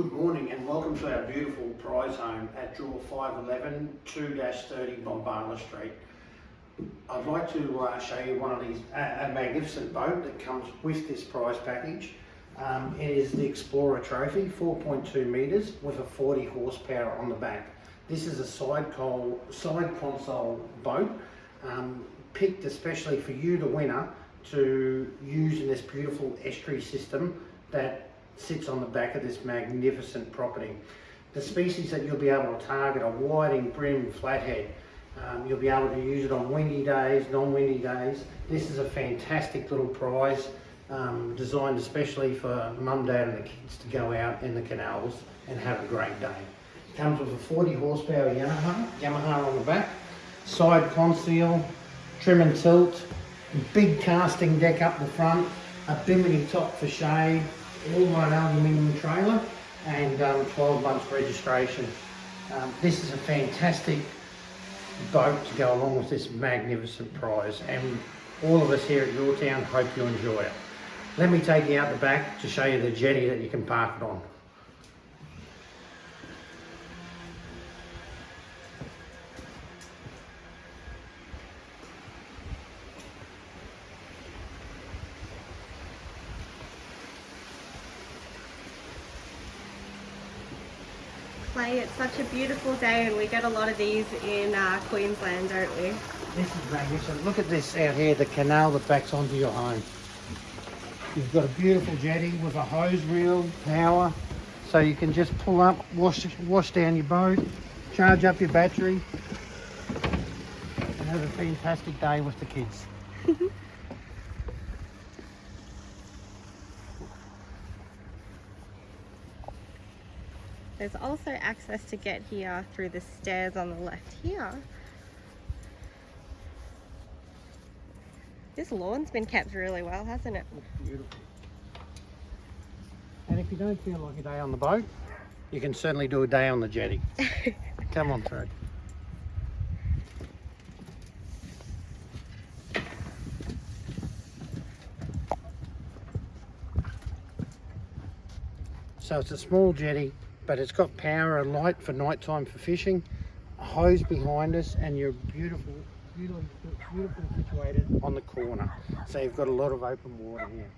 Good morning and welcome to our beautiful prize home at draw 511 2-30 Bombala Street. I'd like to uh, show you one of these, a, a, magnificent boat that comes with this prize package. Um, it is the Explorer Trophy, 4.2 metres with a 40 horsepower on the back. This is a side, side console boat, um, picked especially for you, the winner, to use in this beautiful estuary system that sits on the back of this magnificent property. The species that you'll be able to target are whiting, bream, flathead. Um, you'll be able to use it on windy days, non-windy days. This is a fantastic little prize um, designed especially for mum, dad and the kids to go out in the canals and have a great day. Comes with a 40 horsepower Yamaha, Yamaha on the back, side console, trim and tilt, big casting deck up the front, a bimini top for shade, all one aluminium trailer and um, 12 months registration. Um, this is a fantastic boat to go along with this magnificent prize and all of us here at Your Town hope you enjoy it. Let me take you out the back to show you the jetty that you can park it on. It's such a beautiful day and we get a lot of these in uh, Queensland, don't we? This is magnificent. Look at this out here, the canal that backs onto your home. You've got a beautiful jetty with a hose reel, power, so you can just pull up, wash, wash down your boat, charge up your battery, and have a fantastic day with the kids. There's also access to get here through the stairs on the left here. This lawn's been kept really well, hasn't it? Looks beautiful. And if you don't feel like a day on the boat, you can certainly do a day on the jetty. Come on through. So it's a small jetty but it's got power and light for nighttime for fishing, a hose behind us, and you're beautiful, beautifully, beautifully situated on the corner. So you've got a lot of open water here.